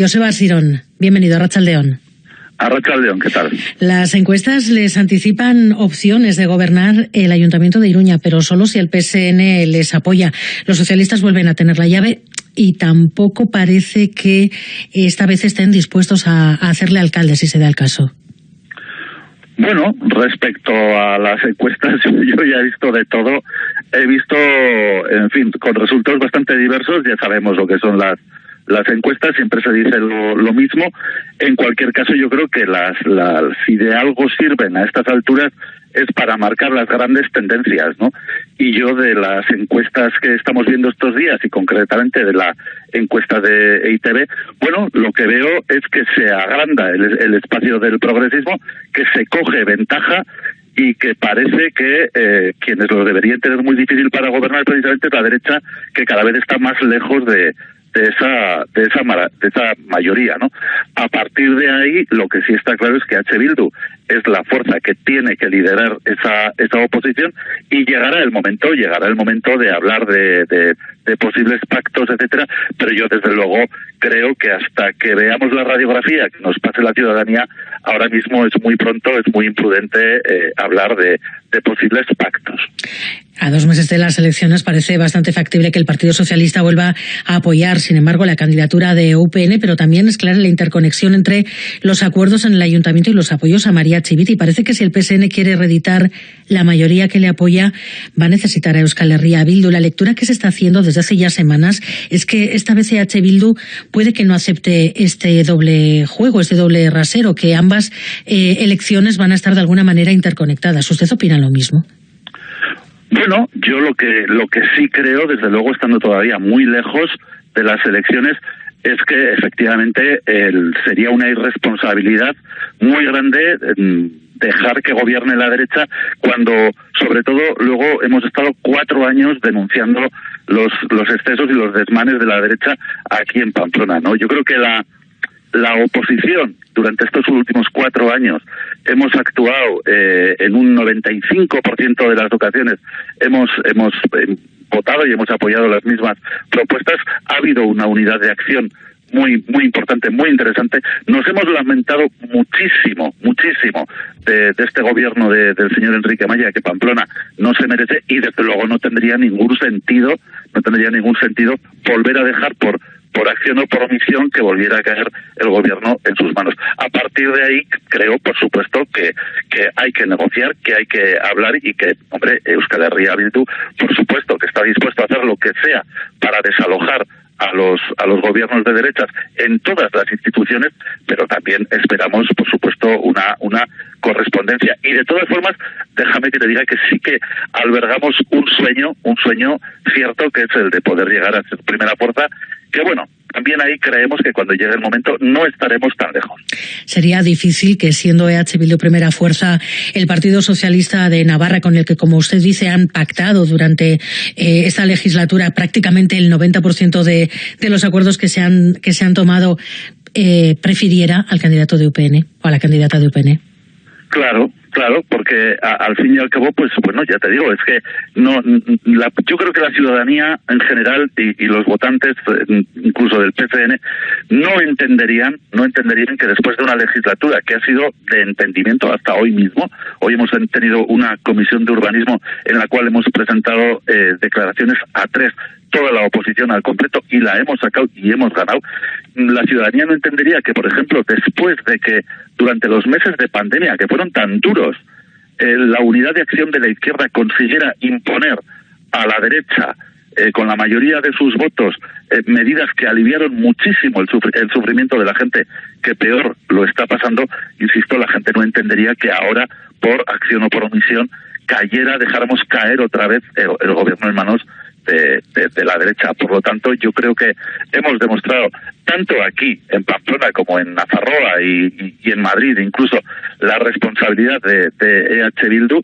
Joseba Sirón, bienvenido a Rachaldeón. A Rachaldeón, ¿qué tal? Las encuestas les anticipan opciones de gobernar el Ayuntamiento de Iruña, pero solo si el PSN les apoya. Los socialistas vuelven a tener la llave y tampoco parece que esta vez estén dispuestos a, hacerle alcalde, si se da el caso. Bueno, respecto a las encuestas, yo ya he visto de todo. He visto, en fin, con resultados bastante diversos. Ya sabemos lo que son las las encuestas siempre se dice lo, mismo. En cualquier caso, yo creo que las, las, si de algo sirven a estas alturas es para marcar las grandes tendencias, ¿no? Y yo de las encuestas que estamos viendo estos días y concretamente de la encuesta de EITB, bueno, lo que veo es que se agranda el, el espacio del progresismo, que se coge ventaja y que parece que eh, quienes lo deberían tener muy difícil para gobernar precisamente es la derecha, que cada vez está más lejos de, de esa de esa de esa mayoría, ¿no? A partir de ahí, lo que sí está claro es que H. Bildu es la fuerza que tiene que liderar esa esa oposición y llegará el momento, llegará el momento de hablar de, de, posibles pactos, etcétera. Pero yo desde luego creo que hasta que veamos la radiografía que nos pase la ciudadanía, ahora mismo es muy pronto, es muy imprudente eh, hablar de posibles pactos. A dos meses de las elecciones parece bastante factible que el Partido Socialista vuelva a apoyar, sin embargo, la candidatura de UPN, pero también es clara la interconexión entre los acuerdos en el Ayuntamiento y los apoyos a María Chiviti. Parece que si el PSN quiere reeditar la mayoría que le apoya, va a necesitar a Euskal Herria Bildu. La lectura que se está haciendo desde hace ya semanas es que esta vez EH Bildu puede que no acepte este doble juego, este doble rasero, que ambas eh, elecciones van a estar de alguna manera interconectadas. ¿Usted opina lo mismo? Bueno, yo lo que lo que sí creo, desde luego estando todavía muy lejos de las elecciones, es que efectivamente sería una irresponsabilidad muy grande mm, dejar que gobierne la derecha cuando, sobre todo, luego hemos estado cuatro años denunciando los los excesos y los desmanes de la derecha aquí en Pamplona, ¿no? Yo creo que la la oposición durante estos últimos cuatro años hemos actuado eh, en un 95% de las ocasiones, hemos, hemos eh, votado y hemos apoyado las mismas propuestas, ha habido una unidad de acción muy muy importante, muy interesante. Nos hemos lamentado muchísimo, muchísimo de, este gobierno del señor Enrique Maya, que Pamplona no se merece y desde luego no tendría ningún sentido, no tendría ningún sentido volver a dejar por por acción o por omisión que volviera a caer el gobierno en sus manos. A partir de ahí, creo, por supuesto, que, que hay que negociar, que hay que hablar y que, hombre, Euskal Herria Bildu, por supuesto, que está dispuesto a hacer lo que sea para desalojar a los a los gobiernos de derechas en todas las instituciones, pero también esperamos, por supuesto, una una correspondencia. Y de todas formas, déjame que te diga que sí que albergamos un sueño, un sueño cierto, que es el de poder llegar a ser primera fuerza que bueno, también ahí creemos que cuando llegue el momento no estaremos tan lejos. Sería difícil que siendo EH Bildu primera fuerza el Partido Socialista de Navarra con el que como usted dice han pactado durante eh, esta legislatura prácticamente el 90% de, de los acuerdos que se han que se han tomado eh, prefiriera al candidato de UPN o a la candidata de UPN. Claro, Claro, porque al fin y al cabo, pues bueno, ya te digo, es que no, la, yo creo que la ciudadanía en general y, los votantes, eh, incluso del PCN, no entenderían, no entenderían que después de una legislatura que ha sido de entendimiento hasta hoy mismo, hoy hemos tenido una comisión de urbanismo en la cual hemos presentado eh, declaraciones a tres toda la oposición al completo y la hemos sacado y hemos ganado, la ciudadanía no entendería que, por ejemplo, después de que durante los meses de pandemia, que fueron tan duros, eh, la unidad de acción de la izquierda consiguiera imponer a la derecha eh, con la mayoría de sus votos eh, medidas que aliviaron muchísimo el, el, sufrimiento de la gente que peor lo está pasando, insisto, la gente no entendería que ahora, por acción o por omisión, cayera, dejáramos caer otra vez el gobierno en manos de, la derecha. Por lo tanto, yo creo que hemos demostrado, tanto aquí en Pamplona como en Nazarroa y, en Madrid, incluso la responsabilidad de, EH Bildu.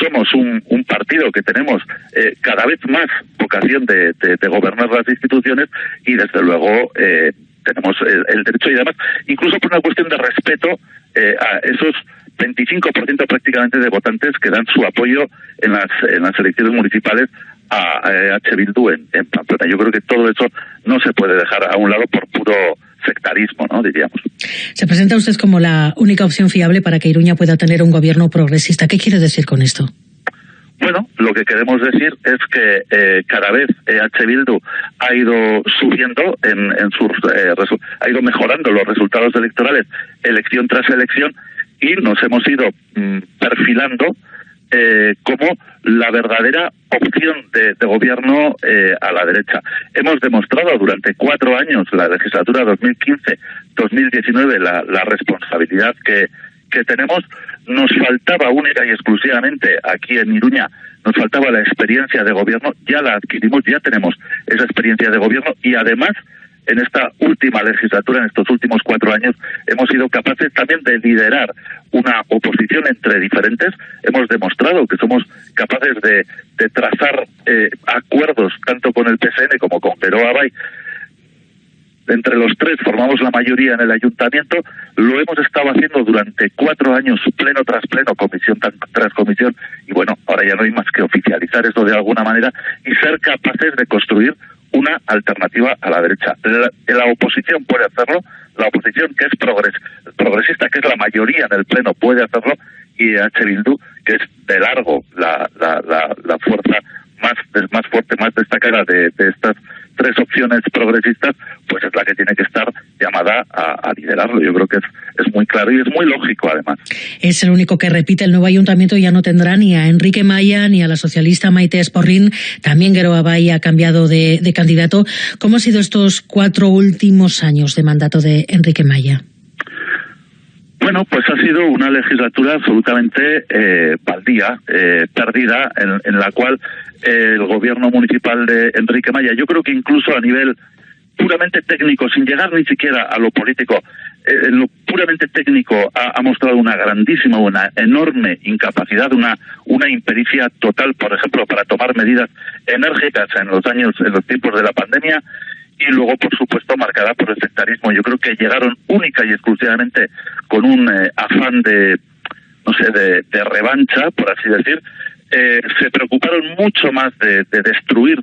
Somos un, partido que tenemos eh, cada vez más vocación de, gobernar las instituciones y, desde luego, eh, tenemos el, derecho y además, incluso por una cuestión de respeto eh, a esos 25% prácticamente de votantes que dan su apoyo en las, en las elecciones municipales a, H. Bildu en, Pamplona. Yo creo que todo eso no se puede dejar a un lado por puro sectarismo, ¿no? Diríamos. Se presenta usted como la única opción fiable para que Iruña pueda tener un gobierno progresista. ¿Qué quiere decir con esto? Bueno, lo que queremos decir es que eh, cada vez EH Bildu ha ido subiendo en, en sus eh, ha ido mejorando los resultados electorales elección tras elección y nos hemos ido mm, perfilando eh, como la verdadera opción de, gobierno eh, a la derecha. Hemos demostrado durante cuatro años, la legislatura 2015-2019, la, la responsabilidad que, que tenemos. Nos faltaba única y exclusivamente aquí en Iruña, nos faltaba la experiencia de gobierno, ya la adquirimos, ya tenemos esa experiencia de gobierno y además en esta última legislatura, en estos últimos cuatro años, hemos sido capaces también de liderar una oposición entre diferentes. Hemos demostrado que somos capaces de, trazar eh, acuerdos tanto con el PSN como con Pero Abay. Entre los tres formamos la mayoría en el ayuntamiento. Lo hemos estado haciendo durante cuatro años, pleno tras pleno, comisión tras comisión. Y bueno, ahora ya no hay más que oficializar esto de alguna manera y ser capaces de construir una alternativa a la derecha. La, oposición puede hacerlo, la oposición que es progresista, que es la mayoría en el Pleno, puede hacerlo, y H. Bildu, que es de largo la, la, la, fuerza más, más fuerte, más destacada de, de estas tres opciones progresistas, pues es la que tiene que estar llamada a, liderarlo. Yo creo que es, muy claro y es muy lógico, además. Es el único que repite. El nuevo ayuntamiento ya no tendrá ni a Enrique Maya ni a la socialista Maite Esporrín. También Gueroa Bay ha cambiado de, candidato. ¿Cómo han sido estos cuatro últimos años de mandato de Enrique Maya? Bueno, pues ha sido una legislatura absolutamente eh, baldía, eh, perdida, en, la cual el gobierno municipal de Enrique Maya, yo creo que incluso a nivel puramente técnico, sin llegar ni siquiera a lo político, eh, en lo puramente técnico ha, mostrado una grandísima, una enorme incapacidad, una, una impericia total, por ejemplo, para tomar medidas enérgicas en los años, en los tiempos de la pandemia, y luego, por supuesto, marcada por el sectarismo. Yo creo que llegaron única y exclusivamente con un eh, afán de, no sé, de, revancha, por así decir. Eh, se preocuparon mucho más de, de, destruir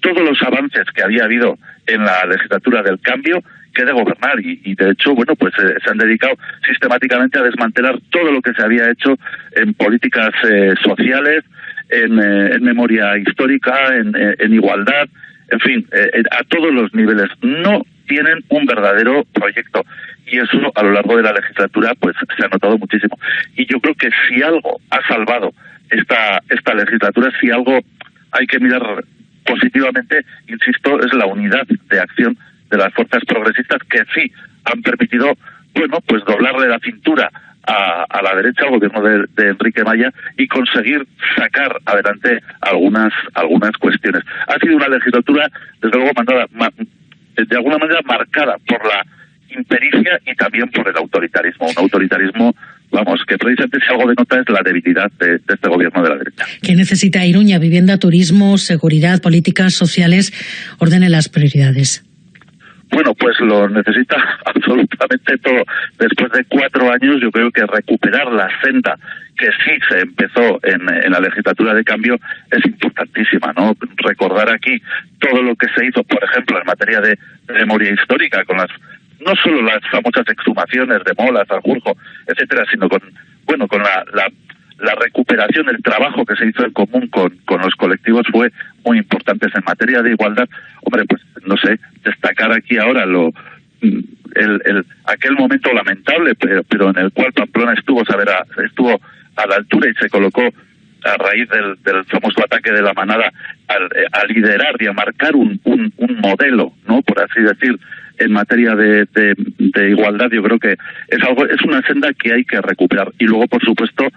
todos los avances que había habido en la legislatura del cambio que de gobernar y, de hecho bueno pues eh, se han dedicado sistemáticamente a desmantelar todo lo que se había hecho en políticas sociales en, en, memoria histórica en igualdad en fin, eh, eh, a todos los niveles. No tienen un verdadero proyecto y eso a lo largo de la legislatura pues se ha notado muchísimo. Y yo creo que si algo ha salvado esta esta legislatura, si algo hay que mirar positivamente, insisto, es la unidad de acción de las fuerzas progresistas que sí han permitido, bueno, pues doblarle la cintura a, la derecha al gobierno de, Enrique Maya y conseguir sacar adelante algunas algunas cuestiones. Ha sido una legislatura, desde luego, mandada, de alguna manera marcada por la impericia y también por el autoritarismo. Un autoritarismo, vamos, que precisamente si algo denota es la debilidad de, de este gobierno de la derecha. ¿Qué necesita Iruña? Vivienda, turismo, seguridad, políticas sociales. Ordene las prioridades. Bueno, pues lo necesita absolutamente todo. Después de cuatro años, yo creo que recuperar la senda que sí se empezó en, la legislatura de cambio es importantísima, ¿no? Recordar aquí todo lo que se hizo, por ejemplo, en materia de, memoria histórica, con las no solo las famosas exhumaciones de Molas, Aljurjo, etcétera, sino con bueno con la, la la recuperación, el trabajo que se hizo en común con, con los colectivos fue muy importante. En materia de igualdad, hombre, pues no sé, destacar aquí ahora lo el, el aquel momento lamentable, pero, pero en el cual Pamplona estuvo, saber, estuvo a la altura y se colocó a raíz del, del famoso ataque de la manada a, liderar y a marcar un, un, un modelo, ¿no? Por así decir, en materia de, de, de, igualdad, yo creo que es algo, es una senda que hay que recuperar. Y luego, por supuesto,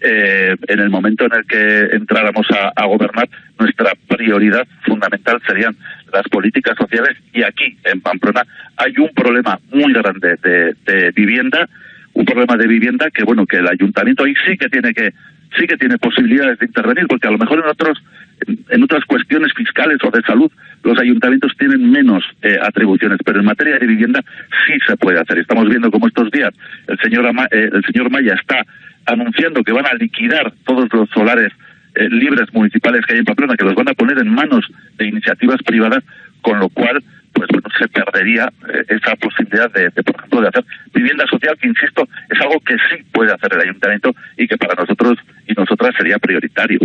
eh, en el momento en el que entráramos a, gobernar, nuestra prioridad fundamental serían las políticas sociales. Y aquí, en Pamplona, hay un problema muy grande de, vivienda, un problema de vivienda que, bueno, que el ayuntamiento ahí sí que tiene que sí que tiene posibilidades de intervenir, porque a lo mejor en otros en, otras cuestiones fiscales o de salud los ayuntamientos tienen menos eh, atribuciones, pero en materia de vivienda sí se puede hacer. Estamos viendo cómo estos días el señor eh, el señor Maya está anunciando que van a liquidar todos los solares eh, libres municipales que hay en Pamplona, que los van a poner en manos de iniciativas privadas, con lo cual pues bueno, se perdería eh, esa posibilidad de, por ejemplo, de hacer vivienda social, que insisto, es algo que sí puede hacer el ayuntamiento y que para nosotros nosotras sería prioritario.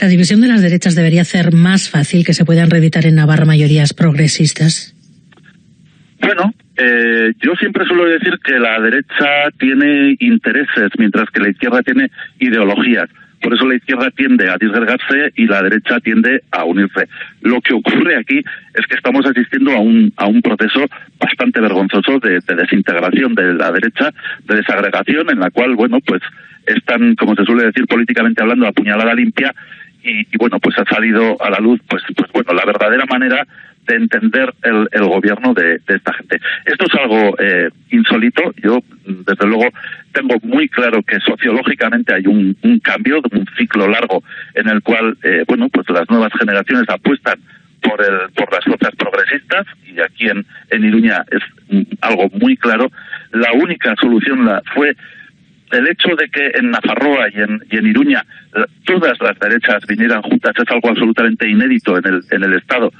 La división de las derechas debería hacer más fácil que se puedan reeditar en Navarra mayorías progresistas. Bueno, eh, yo siempre suelo decir que la derecha tiene intereses, mientras que la izquierda tiene ideologías. Por eso la izquierda tiende a disgregarse y la derecha tiende a unirse. Lo que ocurre aquí es que estamos asistiendo a un, a un proceso bastante vergonzoso de, desintegración de la derecha, de desagregación, en la cual, bueno, pues están, como se suele decir políticamente hablando, a puñalada limpia y, y, bueno, pues ha salido a la luz, pues, pues bueno, la verdadera manera de entender el, el gobierno de, esta gente. Esto es algo eh, insólito. Yo, desde luego, tengo muy claro que sociológicamente hay un, cambio, un ciclo largo en el cual, eh, bueno, pues las nuevas generaciones apuestan por, el, por las fuerzas progresistas y aquí en, en Iruña es algo muy claro. La única solución la, fue el hecho de que en Nafarroa y en, y en Iruña todas las derechas vinieran juntas es algo absolutamente inédito en el, en el Estado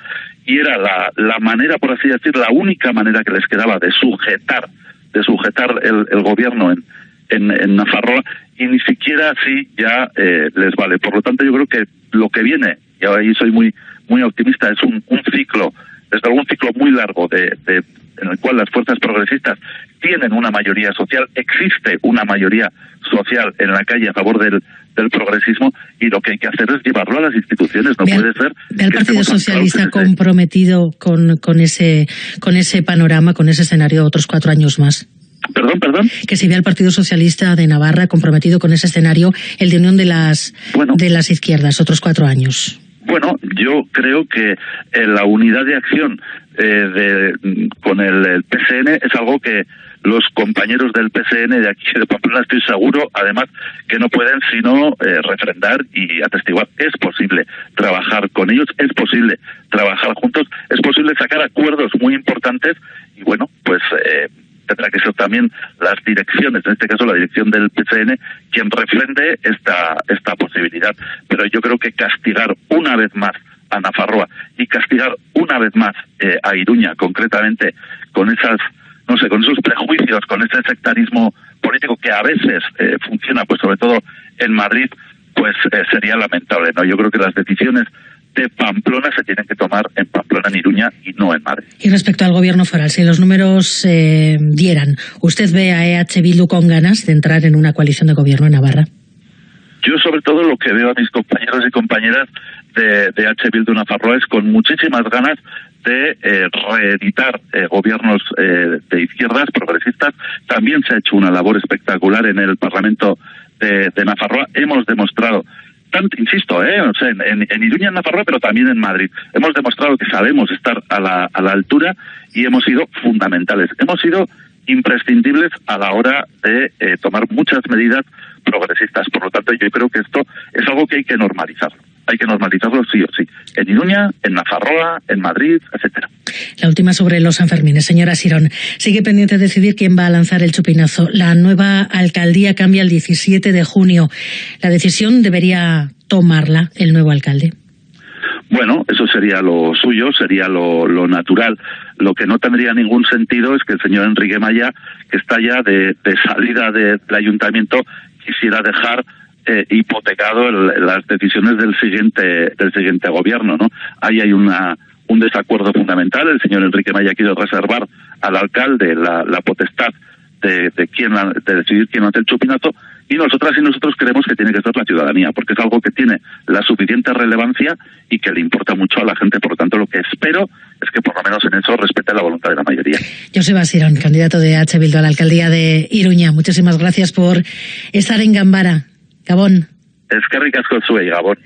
y era la, la manera, por así decir, la única manera que les quedaba de sujetar, de sujetar el, el gobierno en, en, en, Nafarroa y ni siquiera así ya eh, les vale. Por lo tanto, yo creo que lo que viene, y ahí soy muy muy optimista, es un, un ciclo, desde un ciclo muy largo de, de, en el cual las fuerzas progresistas tienen una mayoría social, existe una mayoría social en la calle a favor del, del progresismo y lo que hay que hacer es llevarlo a las instituciones. No puede ser. el Partido Socialista comprometido con, con, ese, con ese panorama, con ese escenario otros cuatro años más. Perdón, perdón. Que se ve al Partido Socialista de Navarra comprometido con ese escenario, el de unión de las, de las izquierdas, otros cuatro años. Bueno, yo creo que eh, la unidad de acción eh, de, con el, el PCN es algo que los compañeros del PCN de aquí de Pamplona, estoy seguro, además, que no pueden sino eh, refrendar y atestiguar. Es posible trabajar con ellos, es posible trabajar juntos, es posible sacar acuerdos muy importantes y bueno, pues eh, tendrá que ser también las direcciones, en este caso la dirección del PCN, quien refrende esta, esta posibilidad. Pero yo creo que castigar una vez más a Nafarroa y castigar una vez más eh, a Iruña, concretamente, con esas no sé, con esos prejuicios, con ese sectarismo político que a veces eh, funciona, pues sobre todo en Madrid, pues eh, sería lamentable. No, yo creo que las decisiones de Pamplona se tienen que tomar en Pamplona, en Iruña y no en Madrid. Y respecto al gobierno foral, si los números eh, dieran, ¿usted ve a EH Bildu con ganas de entrar en una coalición de gobierno en Navarra? Yo sobre todo lo que veo a mis compañeros y compañeras de, de H. Bildu Nafarroa es con muchísimas ganas de eh, reeditar eh, gobiernos eh, de izquierdas progresistas. También se ha hecho una labor espectacular en el Parlamento de, de Nafarroa. Hemos demostrado insisto, ¿eh? o sea, en, en, Iruña, en Nafarroa, pero también en Madrid. Hemos demostrado que sabemos estar a la, a la altura y hemos sido fundamentales. Hemos sido imprescindibles a la hora de eh, tomar muchas medidas progresistas. Por lo tanto, yo creo que esto es algo que hay que normalizar hay que normalizarlo sí o sí. En Iruña, en Nafarroa, en Madrid, etcétera. La última sobre los Sanfermines. Señora Sirón, sigue pendiente de decidir quién va a lanzar el chupinazo. La nueva alcaldía cambia el 17 de junio. La decisión debería tomarla el nuevo alcalde. Bueno, eso sería lo suyo, sería lo, lo, natural. Lo que no tendría ningún sentido es que el señor Enrique Maya, que está ya de, de salida de, del ayuntamiento, quisiera dejar eh, hipotecado el, las decisiones del siguiente del siguiente gobierno, ¿no? Ahí hay una un desacuerdo fundamental. El señor Enrique Maya quiere reservar al alcalde la, la potestad de, de, quién, de decidir quién hace el chupinazo y nosotras y nosotros creemos que tiene que ser la ciudadanía, porque es algo que tiene la suficiente relevancia y que le importa mucho a la gente. Por lo tanto, lo que espero es que por lo menos en eso respete la voluntad de la mayoría. José Basirón, candidato de H. Bildu a la alcaldía de Iruña. Muchísimas gracias por estar en Gambara. Gabon. Ezkerrik asko zuei, Gabon.